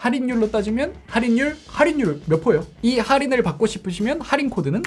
할인율로 따지면 할인율, 할인율 몇 포요? 이 할인을 받고 싶으시면 할인 코드는?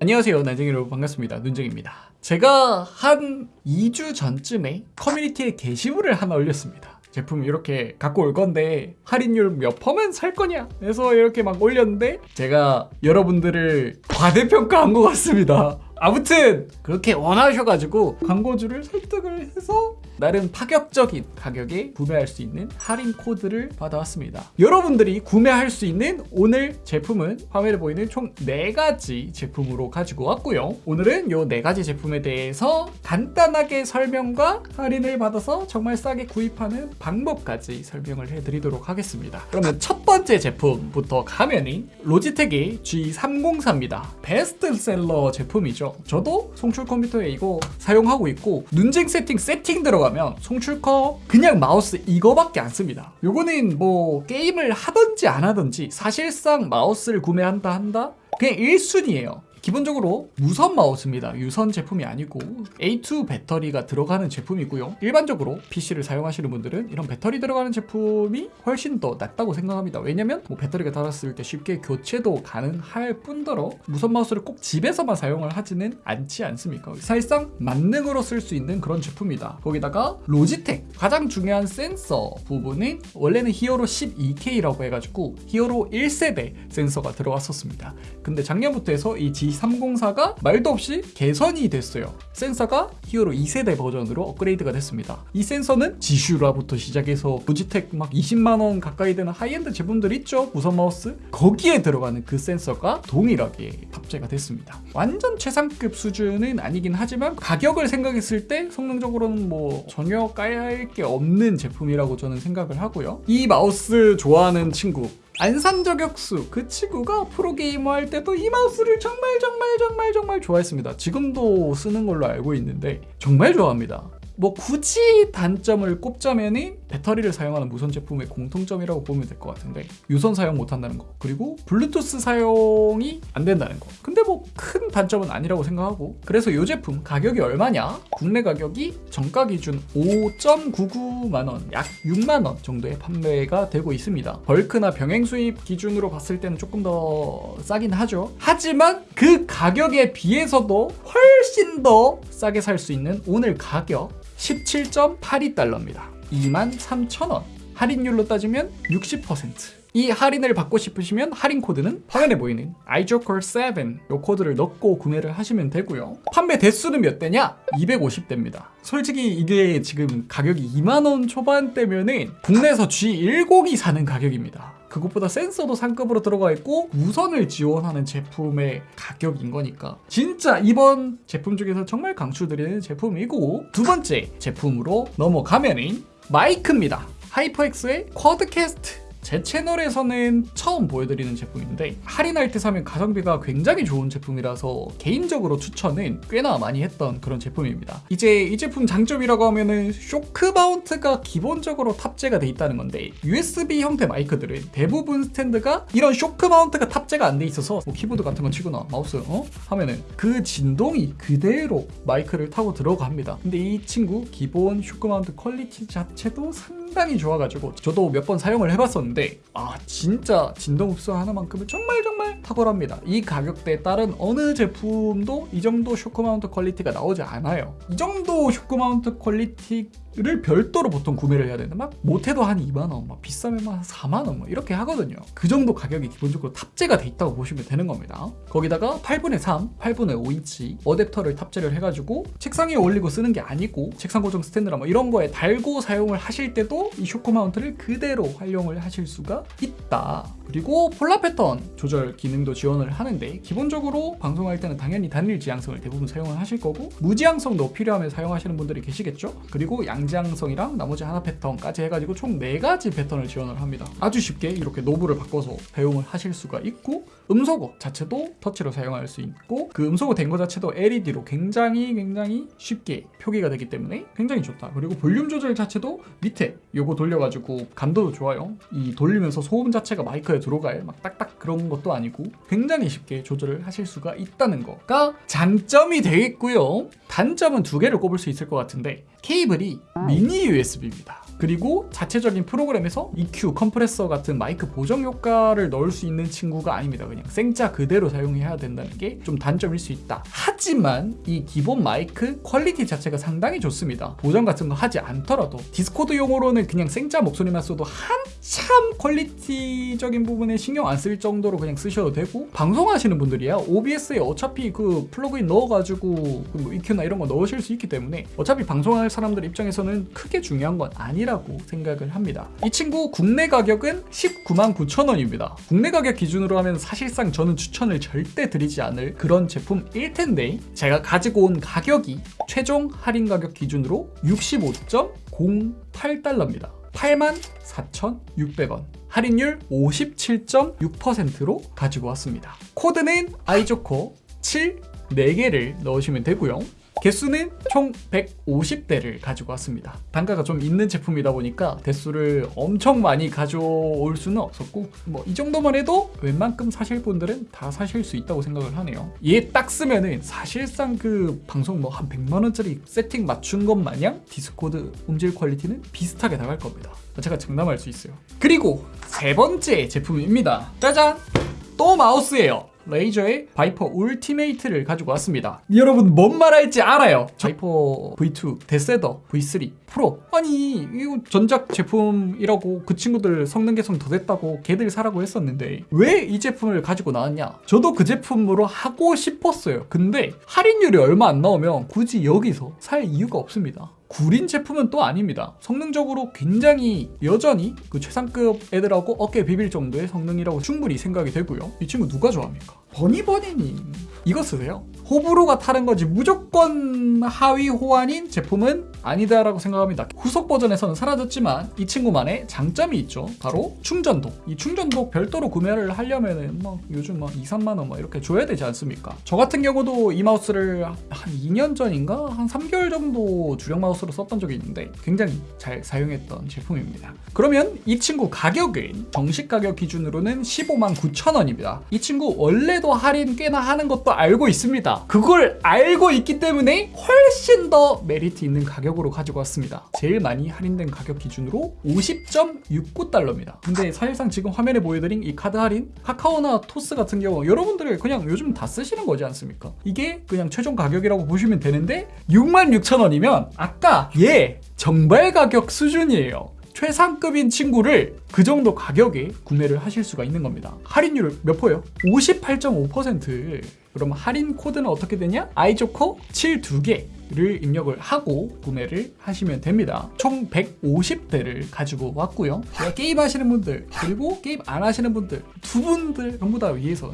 안녕하세요. 난쟁이 여러분 반갑습니다. 눈쟁입니다. 제가 한 2주 전쯤에 커뮤니티에 게시물을 하나 올렸습니다. 제품 이렇게 갖고 올 건데 할인율 몇 퍼면 살 거냐? 해서 이렇게 막 올렸는데 제가 여러분들을 과대평가한 것 같습니다. 아무튼 그렇게 원하셔가지고 광고주를 설득을 해서 나름 파격적인 가격에 구매할 수 있는 할인 코드를 받아왔습니다. 여러분들이 구매할 수 있는 오늘 제품은 화면에 보이는 총 4가지 제품으로 가지고 왔고요. 오늘은 이 4가지 제품에 대해서 간단하게 설명과 할인을 받아서 정말 싸게 구입하는 방법까지 설명을 해드리도록 하겠습니다. 그러면 첫 번째 제품부터 가면은 로지텍의 G304입니다. 베스트셀러 제품이죠. 저도 송출 컴퓨터에 이거 사용하고 있고 눈쟁 세팅 세팅 들어가 면 송출커 그냥 마우스 이거밖에 안 씁니다. 요거는 뭐 게임을 하든지 안 하든지 사실상 마우스를 구매한다 한다 그냥 1순위예요. 기본적으로 무선 마우스입니다. 유선 제품이 아니고 A2 배터리가 들어가는 제품이고요. 일반적으로 PC를 사용하시는 분들은 이런 배터리 들어가는 제품이 훨씬 더 낫다고 생각합니다. 왜냐면 뭐 배터리가 닳았을 때 쉽게 교체도 가능할 뿐더러 무선 마우스를 꼭 집에서만 사용을 하지는 않지 않습니까? 사실상 만능으로 쓸 수 있는 그런 제품이다. 거기다가 로지텍 가장 중요한 센서 부분은 원래는 히어로 12K라고 해가지고 히어로 1세대 센서가 들어왔었습니다. 근데 작년부터 해서 이 G304가 말도 없이 개선이 됐어요. 센서가 히어로 2세대 버전으로 업그레이드가 됐습니다. 이 센서는 지슈라부터 시작해서 로지텍 막 20만원 가까이 되는 하이엔드 제품들 있죠? 무선 마우스? 거기에 들어가는 그 센서가 동일하게 탑재가 됐습니다. 완전 최상급 수준은 아니긴 하지만 가격을 생각했을 때 성능적으로는 뭐 전혀 까야 할 게 없는 제품이라고 저는 생각을 하고요. 이 마우스 좋아하는 친구 안산 저격수 그 친구가 프로게이머 할 때도 이 마우스를 정말 정말 정말 정말 좋아했습니다. 지금도 쓰는 걸로 알고 있는데 정말 좋아합니다. 뭐 굳이 단점을 꼽자면은 배터리를 사용하는 무선 제품의 공통점이라고 보면 될 것 같은데 유선 사용 못한다는 거 그리고 블루투스 사용이 안 된다는 거. 근데 뭐 큰 단점은 아니라고 생각하고. 그래서 이 제품 가격이 얼마냐? 국내 가격이 정가 기준 5.99만원 약 6만원 정도에 판매가 되고 있습니다. 벌크나 병행 수입 기준으로 봤을 때는 조금 더 싸긴 하죠. 하지만 그 가격에 비해서도 훨씬 더 싸게 살 수 있는 오늘 가격 17.82달러입니다. 23,000원. 할인율로 따지면 60%. 이 할인을 받고 싶으시면 할인 코드는 화면에 보이는 iJoker7 이 코드를 넣고 구매를 하시면 되고요. 판매 대수는 몇 대냐? 250대입니다. 솔직히 이게 지금 가격이 2만원 초반대면은 국내에서 G102 사는 가격입니다. 그것보다 센서도 상급으로 들어가 있고 무선을 지원하는 제품의 가격인 거니까 진짜 이번 제품 중에서 정말 강추드리는 제품이고 두 번째 제품으로 넘어가면은 마이크입니다. HyperX의 QuadCast 제 채널에서는 처음 보여드리는 제품인데 할인할 때 사면 가성비가 굉장히 좋은 제품이라서 개인적으로 추천은 꽤나 많이 했던 그런 제품입니다. 이제 이 제품 장점이라고 하면은 shock mount가 기본적으로 탑재가 돼 있다는 건데 USB 형태 마이크들은 대부분 스탠드가 이런 shock mount가 탑재가 안 돼 있어서 뭐 키보드 같은 거 치거나 마우스 어? 하면은 그 진동이 그대로 마이크를 타고 들어갑니다. 근데 이 친구 기본 shock mount quality 자체도 상당히 좋아가지고 저도 몇 번 사용을 해봤었는데 아 진짜 진동 흡수 하나만큼은 정말 정말 탁월합니다. 이 가격대에 따른 어느 제품도 이 정도 shock mount quality가 나오지 않아요. 이 정도 shock mount quality를 별도로 보통 구매를 해야 되는데 막 못해도 한 2만원, 막 비싸면 한 4만원 뭐 이렇게 하거든요. 그 정도 가격이 기본적으로 탑재가 돼 있다고 보시면 되는 겁니다. 거기다가 8분의 3, 8분의 5인치 어댑터를 탑재를 해가지고 책상 위에 올리고 쓰는 게 아니고 책상 고정 스탠드나 뭐 이런 거에 달고 사용을 하실 때도 이 shock mount를 그대로 활용을 하실 수가 있다. 그리고 polar 패턴 조절 기능도 지원을 하는데 기본적으로 방송할 때는 당연히 단일 지향성을 대부분 사용을 하실 거고 무지향성도 필요하면 사용하시는 분들이 계시겠죠? 그리고 양지향성이랑 나머지 하나 패턴까지 해가지고 총 4가지 패턴을 지원을 합니다. 아주 쉽게 이렇게 knob을 바꿔서 사용을 하실 수가 있고 음소거 자체도 터치로 사용할 수 있고 그 음소거 된 거 자체도 LED로 굉장히 굉장히 쉽게 표기가 되기 때문에 굉장히 좋다. 그리고 볼륨 조절 자체도 밑에 요거 돌려가지고 감도도 좋아요. 이 돌리면서 소음 자체가 마이크에 들어갈 막 딱딱 그런 것도 아니고 굉장히 쉽게 조절을 하실 수가 있다는 거가 장점이 되겠고요. 단점은 두 개를 꼽을 수 있을 것 같은데 케이블이 미니 USB입니다 그리고 자체적인 프로그램에서 EQ, 컴프레서 같은 마이크 보정 효과를 넣을 수 있는 친구가 아닙니다. 그냥 생짜 그대로 사용해야 된다는 게 좀 단점일 수 있다. 하지만 이 기본 마이크 quality 자체가 상당히 좋습니다. 보정 같은 거 하지 않더라도 Discord용으로는 그냥 생짜 목소리만 써도 한참 quality적인 부분에 신경 안 쓸 정도로 그냥 쓰셔도 되고 방송하시는 분들이야 OBS에 어차피 그 플러그인 넣어가지고 그뭐 EQ나 이런 거 넣으실 수 있기 때문에 어차피 방송할 사람들 입장에서는 크게 중요한 건 아니 라고 생각을 합니다. 이 친구 국내 가격은 19만 9천 원입니다. 국내 가격 기준으로 하면 사실상 저는 추천을 절대 드리지 않을 그런 제품일 텐데 제가 가지고 온 가격이 최종 할인 가격 기준으로 65.08달러입니다. 84,600원. 할인율 57.6%로 가지고 왔습니다. 코드는 iJoker7 4개를 넣으시면 되고요. 개수는 총 150대를 가지고 왔습니다. 단가가 좀 있는 제품이다 보니까 대수를 엄청 많이 가져올 수는 없었고 뭐 이 정도만 해도 웬만큼 사실 분들은 다 사실 수 있다고 생각을 하네요. 얘 딱 쓰면은 사실상 그 방송 뭐 한 100만 원짜리 세팅 맞춘 것 마냥 Discord 음질 quality는 비슷하게 나갈 겁니다. 제가 장담할 수 있어요. 그리고 세 번째 제품입니다. 짜잔! 또 마우스예요. Razer의 Viper Ultimate를 가지고 왔습니다. 여러분 뭔 말할지 알아요. Viper V2, DeathAdder, V3, Pro. 아니 이거 전작 제품이라고 그 친구들 성능 개선 더 됐다고 걔들 사라고 했었는데 왜 이 제품을 가지고 나왔냐? 저도 그 제품으로 하고 싶었어요. 근데 할인율이 얼마 안 나오면 굳이 여기서 살 이유가 없습니다. 구린 제품은 또 아닙니다. 성능적으로 굉장히 여전히 그 최상급 애들하고 어깨 비빌 정도의 성능이라고 충분히 생각이 되고요. 이 친구 누가 좋아합니까? 버니버니님 이거 쓰세요. 호불호가 타는 거지 무조건 하위 호환인 제품은 아니다라고 생각합니다. 후속 버전에서는 사라졌지만 이 친구만의 장점이 있죠. 바로 충전 dock. 이 충전 dock 별도로 구매를 하려면은 뭐 요즘 뭐 2, 3만 원뭐 이렇게 줘야 되지 않습니까? 저 같은 경우도 이 마우스를 한 2년 전인가 한 3개월 정도 주력 마우스 로 썼던 적이 있는데 굉장히 잘 사용했던 제품입니다. 그러면 이 친구 가격은 정식 가격 기준으로는 15만 9천 원입니다. 이 친구 원래도 할인 꽤나 하는 것도 알고 있습니다. 그걸 알고 있기 때문에 훨씬 더 메리트 있는 가격으로 가지고 왔습니다. 제일 많이 할인된 가격 기준으로 50.69달러입니다. 근데 사실상 지금 화면에 보여드린 이 카드 할인 카카오나 토스 같은 경우 여러분들이 그냥 요즘 다 쓰시는 거지 않습니까? 이게 그냥 최종 가격이라고 보시면 되는데 66,000원이면 아까 얘 정발 가격 수준이에요. 최상급인 친구를 그 정도 가격에 구매를 하실 수가 있는 겁니다. 할인율 몇 퍼예요? 58.5%. 그럼 할인 코드는 어떻게 되냐? 아이조코 7 2개를 입력을 하고 구매를 하시면 됩니다. 총 150대를 가지고 왔고요. 게임 하시는 분들 그리고 게임 안 하시는 분들 두 분들 전부 다 위해서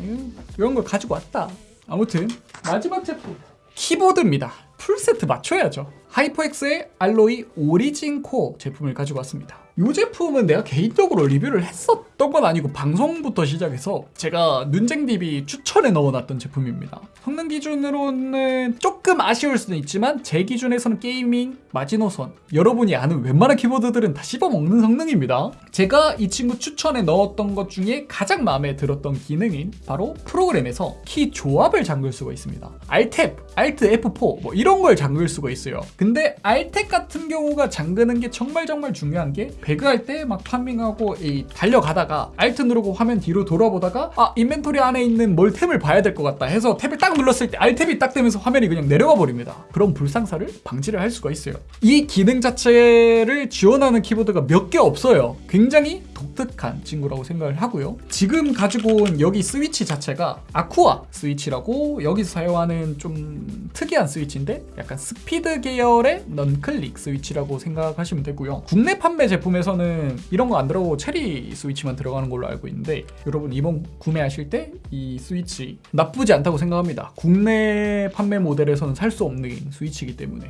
이런 걸 가지고 왔다. 아무튼 마지막 제품 키보드입니다. 풀세트 맞춰야죠. 하이퍼엑스의 알로이 오리진 코어 제품을 가지고 왔습니다. 이 제품은 내가 개인적으로 리뷰를 했었던 건 아니고 방송부터 시작해서 제가 눈쟁DB 추천에 넣어놨던 제품입니다. 성능 기준으로는 조금 아쉬울 수는 있지만 제 기준에서는 gaming 마지노선 여러분이 아는 웬만한 키보드들은 다 씹어먹는 성능입니다. 제가 이 친구 추천에 넣었던 것 중에 가장 마음에 들었던 기능인 바로 프로그램에서 키 조합을 잠글 수가 있습니다. Alt, Alt F4 뭐 이런 걸 잠글 수가 있어요. 근데 Alt 같은 경우가 잠그는 게 정말 정말 중요한 게 배그할 때 막 farming하고 이 달려가다가 Alt 누르고 화면 뒤로 돌아보다가 아 inventory 안에 있는 뭘 Tab을 봐야 될 것 같다 해서 Tab을 딱 눌렀을 때 Alt Tab이 딱 되면서 화면이 그냥 내려가 버립니다. 그런 불상사를 방지를 할 수가 있어요. 이 기능 자체를 지원하는 키보드가 몇 개 없어요. 굉장히 독특한 친구라고 생각을 하고요. 지금 가지고 온 여기 스위치 자체가 아쿠아 스위치라고 여기서 사용하는 좀 특이한 스위치인데 약간 스피드 계열의 non-click 스위치라고 생각하시면 되고요. 국내 판매 제품에서는 이런 거 안 들어가고 체리 스위치만 들어가는 걸로 알고 있는데 여러분 이번 구매하실 때 이 스위치 나쁘지 않다고 생각합니다. 국내 판매 모델에서는 살 수 없는 스위치이기 때문에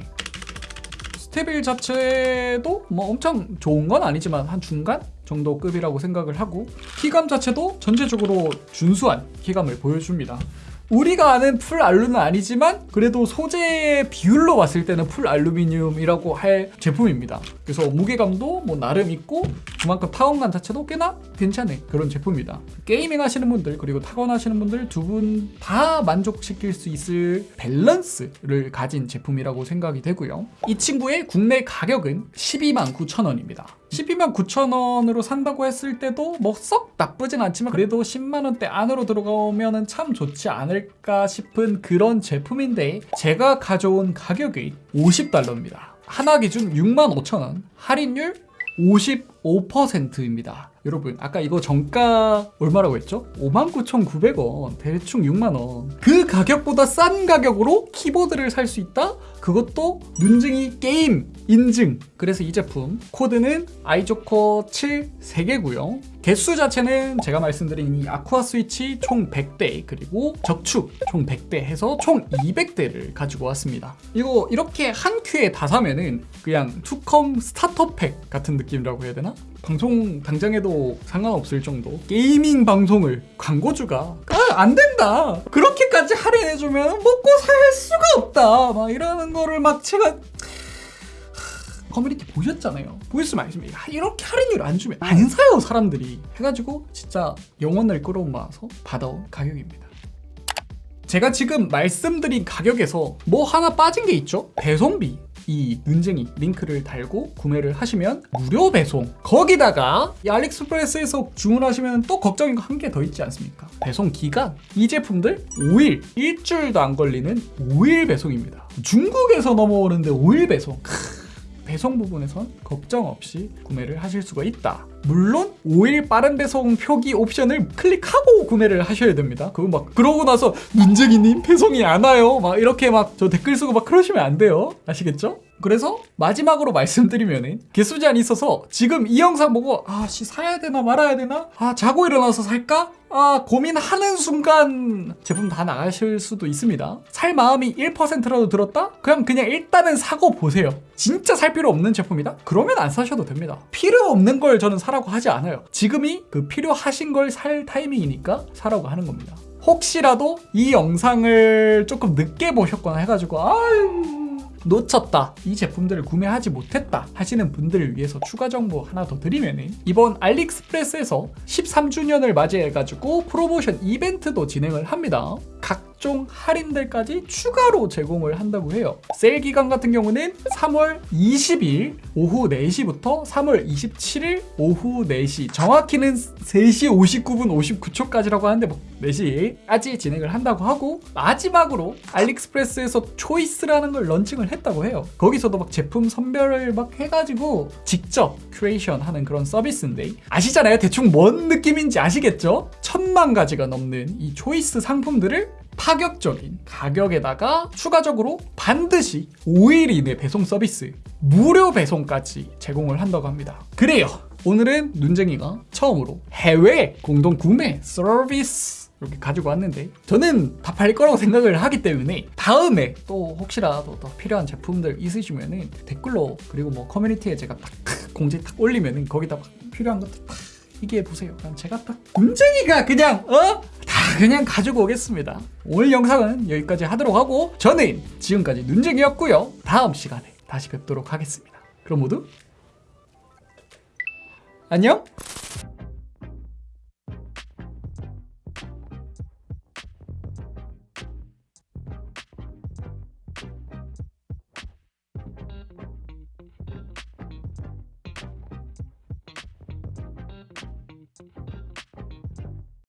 stabil 자체도 뭐 엄청 좋은 건 아니지만 한 중간 정도 급이라고 생각을 하고 키감 자체도 전체적으로 준수한 키감을 보여줍니다. 우리가 아는 full 알루는 아니지만 그래도 소재의 비율로 봤을 때는 full 알루미늄이라고 할 제품입니다. 그래서 무게감도 뭐 나름 있고 그만큼 타건감 자체도 꽤나 괜찮은 그런 제품이다. gaming 하시는 분들 그리고 타건 하시는 분들 두 분 다 만족시킬 수 있을 밸런스를 가진 제품이라고 생각이 되고요. 이 친구의 국내 가격은 12만 9천 원입니다. 12만 9천 원으로 산다고 했을 때도 뭐 썩 나쁘진 않지만 그래도 10만 원대 안으로 들어가면은 참 좋지 않을까 싶은 그런 제품인데 제가 가져온 가격이 50달러입니다. 하나 기준 6만 5천 원, 할인율 55%입니다. 여러분 아까 이거 정가 얼마라고 했죠? 59,900원 대충 6만원 그 가격보다 싼 가격으로 키보드를 살 수 있다? 그것도 눈쟁이 게임 인증. 그래서 이 제품 코드는 아이조커 7 3개고요. 개수 자체는 제가 말씀드린 이 아쿠아 스위치 총 100대 그리고 적축 총 100대 해서 총 200대를 가지고 왔습니다. 이거 이렇게 한 큐에 다 사면은 그냥 투컴 starter pack 같은 느낌이라고 해야 되나? 방송 당장에도 상관없을 정도 gaming 방송을 광고주가 아, 안 된다 그렇게까지 할인해주면 먹고 살 수가 없다 막 이러는 거를 막 제가 커뮤니티 보셨잖아요. 보였으면 알겠습니다. 이렇게 할인율 안 주면 안 사요 사람들이. 해가지고 진짜 영혼을 끌어모아서 받아온 가격입니다. 제가 지금 말씀드린 가격에서 뭐 하나 빠진 게 있죠? 배송비. 이 눈쟁이 링크를 달고 구매를 하시면 무료 배송. 거기다가 이 알릭스프레스에서 주문하시면 또 걱정인 거 한 개 더 있지 않습니까? 배송 기간. 이 제품들 5일 일주일도 안 걸리는 5일 배송입니다. 중국에서 넘어오는데 5일 배송. 크, 배송 부분에선 걱정 없이 구매를 하실 수가 있다. 물론 5일 빠른 배송 표기 옵션을 클릭하고 구매를 하셔야 됩니다. 그거 막 그러고 나서 문재기님 배송이 안 와요. 막 이렇게 막 저 댓글 쓰고 막 그러시면 안 돼요. 아시겠죠? 그래서 마지막으로 말씀드리면은 개수 제한이 있어서 지금 이 영상 보고 아씨 사야 되나 말아야 되나? 아 자고 일어나서 살까? 아 고민하는 순간 제품 다 나가실 수도 있습니다. 살 마음이 1%라도 들었다? 그냥 그냥 일단은 사고 보세요. 진짜 살 필요 없는 제품이다? 그러면 안 사셔도 됩니다. 필요 없는 걸 저는 사라고 하지 않아요. 지금이 그 필요하신 걸 살 타이밍이니까 사라고 하는 겁니다. 혹시라도 이 영상을 조금 늦게 보셨거나 해가지고 아유 놓쳤다. 이 제품들을 구매하지 못했다 하시는 분들을 위해서 추가 정보 하나 더 드리면은 이번 알리익스프레스에서 13주년을 맞이해가지고 프로모션 이벤트도 진행을 합니다. 각종 할인들까지 추가로 제공을 한다고 해요. 세일 기간 같은 경우는 3월 20일 오후 4시부터 3월 27일 오후 4시 정확히는 3시 59분 59초까지라고 하는데 뭐 4시까지 진행을 한다고 하고 마지막으로 알리익스프레스에서 초이스라는 걸 launching을 했다고 해요. 거기서도 막 제품 선별을 막 해가지고 직접 큐레이션 하는 그런 서비스인데 아시잖아요. 대충 뭔 느낌인지 아시겠죠? 천만 가지가 넘는 이 초이스 상품들을 파격적인 가격에다가 추가적으로 반드시 5일 이내 배송 서비스 무료 배송까지 제공을 한다고 합니다 그래요 오늘은 눈쟁이가 처음으로 해외 공동 구매 서비스 이렇게 가지고 왔는데 저는 다 팔릴 거라고 생각을 하기 때문에 다음에 또 혹시라도 더 필요한 제품들 있으시면은 댓글로 그리고 뭐 커뮤니티에 제가 딱 공지 딱 올리면은 거기다 막 필요한 것들 딱 얘기해 보세요. 제가 딱 문쟁이가 그냥 어? 다 그냥 가지고 오겠습니다. 오늘 영상은 여기까지 하도록 하고 저는 지금까지 눈쟁이였고요. 다음 시간에 다시 뵙도록 하겠습니다. 그럼 모두 안녕.